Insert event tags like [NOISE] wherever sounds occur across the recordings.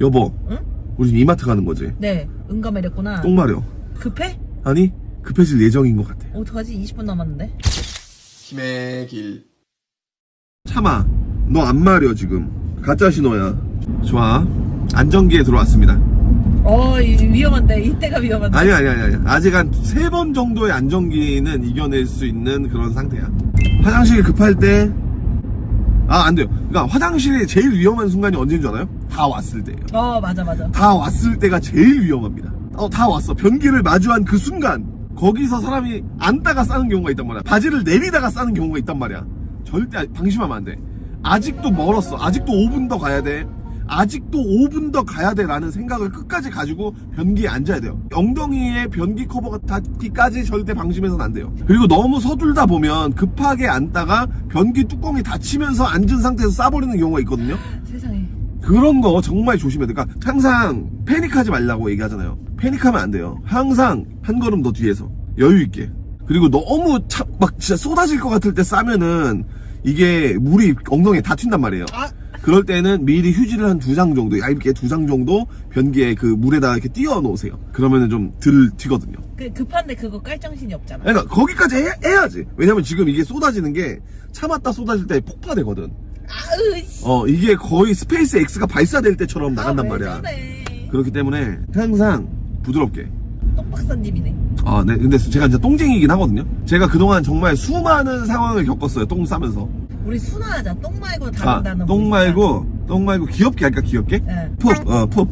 여보 응? 우리 이마트 가는 거지 네, 응가매렸구나. 똥 마려 급해? 아니 급해질 예정인 것 같아 어떡하지? 20분 남았는데. 힘의 길. 참아 너 안 마려 지금 가짜 신호야 좋아 안전기에 들어왔습니다 어, 이- 위험한데. 이때가 위험한데. 아니 아니 아니 아니 아직 한 세 번 정도의 안전기는 이겨낼 수 있는 그런 상태야 화장실 급할 때 아 안 돼요 그러니까 화장실이 제일 위험한 순간이 언제인 줄 알아요? 다 왔을 때예요. 어, 맞아, 맞아. 다 왔을 때가 제일 위험합니다. 어 다 왔어. 변기를 마주한 그 순간 거기서 사람이 앉다가 싸는 경우가 있단 말이야. 바지를 내리다가 싸는 경우가 있단 말이야. 절대 방심하면 안돼. 아직도 멀었어. 아직도 5분 더 가야 돼. 아직도 5분 더 가야 돼 라는 생각을 끝까지 가지고 변기에 앉아야 돼요. 엉덩이에 변기 커버가 닿기까지 절대 방심해서는 안 돼요. 그리고 너무 서둘다 보면 급하게 앉다가 변기 뚜껑이 닫히면서 앉은 상태에서 싸버리는 경우가 있거든요. 그런 거 정말 조심해야 돼. 그러니까 항상 패닉하지 말라고 얘기하잖아요. 패닉하면 안 돼요. 항상 한 걸음 더 뒤에서 여유 있게. 그리고 너무 차, 막 진짜 쏟아질 것 같을 때 싸면은 이게 물이 엉덩이에 다 튄단 말이에요. 아, 그럴 때는 미리 휴지를 한 두 장 정도, 얇게 두 장 정도 변기에 그 물에다가 이렇게 띄워 놓으세요. 그러면은 좀 덜 튀거든요. 그 급한데 그거 깔 정신이 없잖아. 그러니까 거기까지 해, 야지 왜냐면 지금 이게 쏟아지는 게 참았다 쏟아질 때 폭파되거든. 아으, 씨. 어, 이게 거의 SpaceX가 발사될 때처럼 나간단 아, 왜 말이야. 저래. 그렇기 때문에 항상 부드럽게. 똥박사님이네. 아, 네. 근데 제가 이제 똥쟁이긴 하거든요. 제가 그동안 정말 수많은 상황을 겪었어요. 똥 싸면서. 우리 순화하자. 똥 말고 자, 다른 단어. 똥 말고, 똥 말고 귀엽게 할까, 귀엽게? 예. 푹, 어, 푹.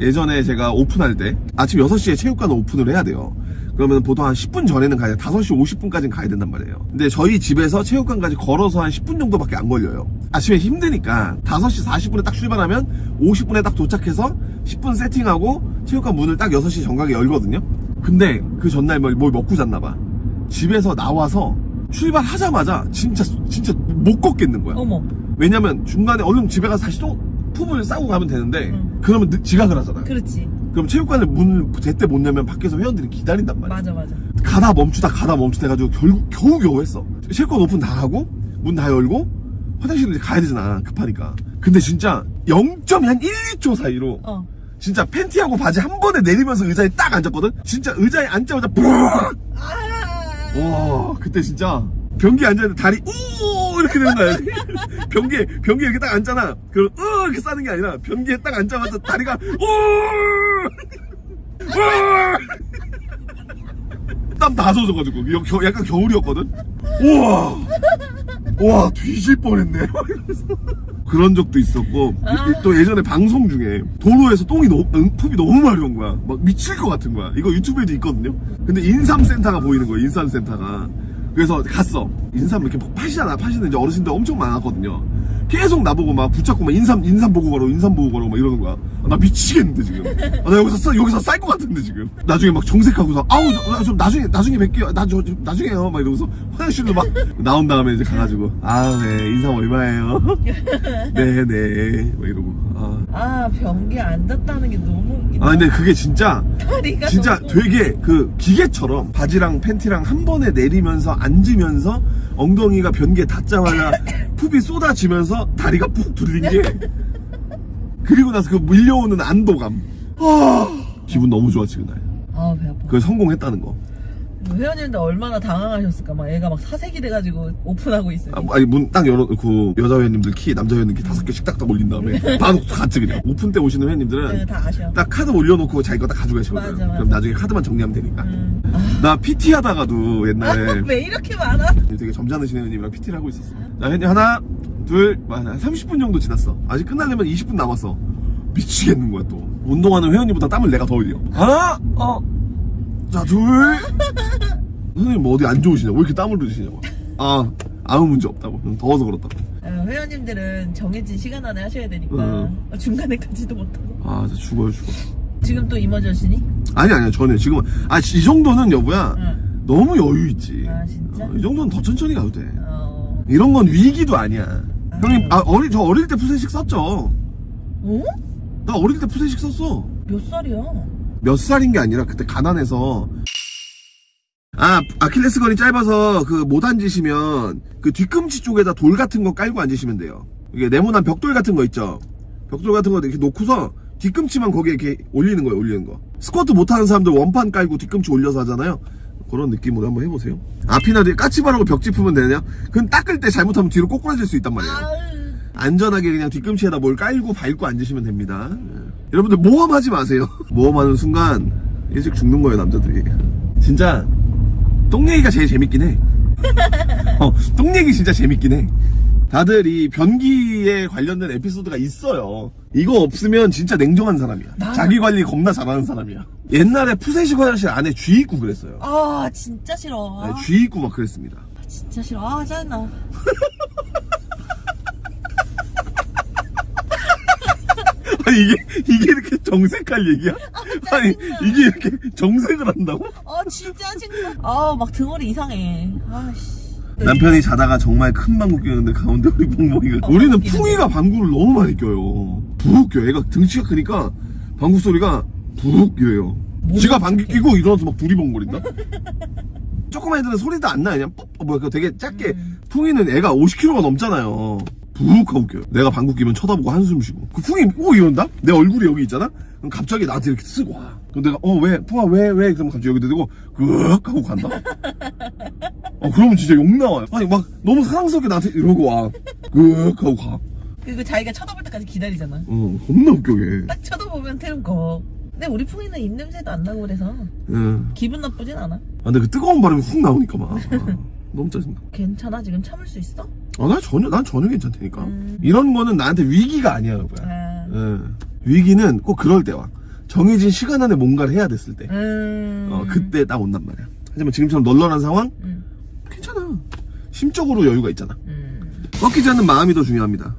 예전에 제가 오픈할 때 아침 6시에 체육관 오픈을 해야 돼요. 그러면 보통 한 10분 전에는 가야 돼. 5시 50분까지는 가야 된단 말이에요. 근데 저희 집에서 체육관까지 걸어서 한 10분 정도밖에 안 걸려요. 아침에 힘드니까 5시 40분에 딱 출발하면 50분에 딱 도착해서 10분 세팅하고 체육관 문을 딱 6시 정각에 열거든요. 근데 그 전날 뭘, 뭘 먹고 잤나 봐. 집에서 나와서 출발하자마자 진짜 진짜 못 걷겠는 거야. 어머. 왜냐면 중간에 얼른 집에 가서 다시 또 푸을 싸고 가면 되는데 응. 그러면 늦- 지각을 하잖아. 그렇지. 그럼 체육관을 문을 제때 못 열면 밖에서 회원들이 기다린단 말이야. 맞아, 맞아. 가다 멈추다 가다 멈추다 해가지고 결국 겨우 겨우 했어. 체육관 오픈 다 하고 문 다 열고 화장실을 이제 가야 되잖아 급하니까. 근데 진짜 0.한 1, 2초 사이로 어. 진짜 팬티하고 바지 한 번에 내리면서 의자에 딱 앉았거든. 진짜 의자에 앉자마자 뿡! 아. 와 그때 진짜 변기에 앉았는데 다리 우 이렇게 되는 거야 [LAUGHS] 변기에 변기에 이렇게 딱 앉잖아 그럼 으 이렇게 싸는 게 아니라 변기에 딱 앉자마자 다리가 우 땀 다 젖어가지고. 여- 겨- 약간 겨울이었거든? 우와! 와 뒤질 뻔했네. [LAUGHS] 그런 적도 있었고 아. 또 예전에 방송 중에 도로에서 똥이 너무 응, 품이 너무 마려운 거야. 막 미칠 것 같은 거야. 이거 유튜브에도 있거든요? 근데 인삼센터가 보이는 거야 인삼센터가. 그래서 갔어. 인삼 이렇게 막 파시잖아. 파시는 이제 어르신들 엄청 많았거든요 계속 나보고 막 붙잡고 막 인삼 인삼 보고 가라고 인삼 보고 가라고 막 이러는 거야. 아, 나 미치겠는데 지금. 아, 나 여기서 쌀 여기서 쌀 것 같은데 지금. 나중에 막 정색하고서 아우 저, 좀 나중에 나중에 뵐게요. 나 저 나중에요. 막 이러면서 화장실로 막 나온 다음에 이제 가가지고 아네 인삼 얼마예요? 네네. [LAUGHS] 막 이러고. 아. 아, 변기에 앉았다는 게 너무 웃기다. 아 근데 그게 진짜 다리가 진짜 되게 그 기계처럼 바지랑 팬티랑 한 번에 내리면서 앉으면서 엉덩이가 변기에 닿자마자 푹이 쏟아지면서 다리가 푹 둘린 게 그리고 나서 그 밀려오는 안도감 아 기분 너무 좋았지 그날 아, 배 아파. 그걸 성공했다는 거 회원님들 얼마나 당황하셨을까. 막 애가 막 사색이 돼가지고 오픈하고 있으니. 아, 아니 문 딱 열어 그 여자 회원님들 키 남자 회원님 키 다섯 개씩 딱딱 올린 다음에 바로 갔지 그냥 오픈 때 오시는 회원님들은 네, 다 아셔. 딱 카드 올려놓고 자기 거 딱 가져가시거든 맞아, 맞아. 그럼 나중에 카드만 정리하면 되니까 음. 아, 나 PT 하다가도 옛날에 왜 이렇게 많아? 되게 점잖으신 회원님이랑 PT를 하고 있었어. 자, 현재 하나, 둘, 한 30분 정도 지났어. 아직 끝나려면 20분 남았어. 미치겠는 거야, 또. 운동하는 회원님보다 땀을 내가 더 흘려. 하나, 어, 자, 둘. [LAUGHS] 선생님 뭐 어디 안 좋으시냐? 왜 이렇게 땀을 흘리시냐고. 아, 아무 문제 없다고. 더워서 그렇다고. 어, 회원님들은 정해진 시간 안에 하셔야 되니까 응. 어, 중간에까지도 못하고 아, 진짜 죽어요, 죽어. 지금 또 이머전시니? 아니, 아니야, 전혀. 지금은. 아, 이 정도는 여보야. 응. 너무 여유 있지. 아, 진짜? 어, 이 정도는 더 천천히 가도 돼. 어... 이런 건 위기도 아니야. 아. 형님, 아, 어릴, 저 어릴 때 푸세식 썼죠. 어? 나 어릴 때 푸세식 썼어. 몇 살이야? 몇 살인 게 아니라 그때 가난해서 아 아킬레스건이 짧아서 그 못 앉으시면 그 뒤꿈치 쪽에다 돌 같은 거 깔고 앉으시면 돼요 이게 네모난 벽돌 같은 거 있죠 벽돌 같은 거 이렇게 놓고서 뒤꿈치만 거기에 이렇게 올리는 거예요 올리는 거. 스쿼트 못하는 사람들 원판 깔고 뒤꿈치 올려서 하잖아요. 그런 느낌으로 한번 해보세요. 앞이나 뒤에 까치발하고 벽 짚으면 되냐? 그건 닦을 때 잘못하면 뒤로 꼬꾸라질 수 있단 말이에요. 안전하게 그냥 뒤꿈치에다 뭘 깔고 밟고 앉으시면 됩니다. 예. 여러분들 모험하지 마세요. [LAUGHS] 모험하는 순간 일찍 죽는 거예요 남자들이. 진짜 똥 얘기가 제일 재밌긴 해. [LAUGHS] 어, 똥 얘기 진짜 재밌긴 해 다들 이 변기에 관련된 에피소드가 있어요. 이거 없으면 진짜 냉정한 사람이야. 나- 자기 관리 겁나 잘하는 사람이야. 옛날에 푸세식 화장실 안에 쥐 있고 그랬어요. 아 진짜 싫어 아, 네, 쥐 있고 막 그랬습니다. 진짜 싫어 아 짜증나 [LAUGHS] 아니 이게 이게 이렇게 정색할 얘기야? 아 니 이게 이렇게 정색을 한다고? 아 진짜 짜증나 아막 등허리 이상해 아씨 남편이 자다가 정말 큰 방구 끼는데 가운데 우리 멍멍이가. 어, 우리는. 풍이가 방구를 너무 많이 껴요. 푹 껴요. 애가 등치가 크니까 방구 소리가 푹 껴요. 지가 방귀. 끼고 일어나서 막 두리번거린다? [LAUGHS] 조그만 애들은 소리도 안 나요 그냥 뻑 어, 뭐야. 되게 작게. 음. 풍이는 애가 50kg가 넘잖아요. 푹 하고 껴요. 내가 방구 끼면 쳐다보고 한숨 쉬고. 그 풍이 오 이런다? 내 얼굴이 여기 있잖아? 그럼 갑자기 나한테 이렇게 쓰고 와. 그럼 내가 어 왜? 풍아 왜 왜? 그러면 갑자기 여기 대고 끄ꯛ 하고 간다 [LAUGHS] 어, 그러면 진짜 욕 나와요. 아니, 막, 너무 사랑스럽게 나한테 이러고 와. 끄ꯛ 하고 가. 그리고 자기가 쳐다볼 때까지 기다리잖아 어, 겁나 웃겨, 걔. 딱 쳐다보면 태는 거 근데 우리 풍이는 입냄새도 안 나고 그래서 예. 아, 기분 나쁘진 않아 근데 그 뜨거운 바람이 훅 나오니까 막. 아, 너무 짜증나. 괜찮아 지금 참을 수 있어? 아, 난 전혀, 난 전혀 괜찮다니까. 음. 이런 거는 나한테 위기가 아니야, 여보야. 아 예. 위기는 꼭 그럴 때 와. 정해진 시간 안에 뭔가를 해야 됐을 때. 음... 어, 그때 딱 온단 말이야. 하지만 지금처럼 널널한 상황? 음. 괜찮아. 심적으로 여유가 있잖아. 음. 꺾이지 않는 마음이 더 중요합니다.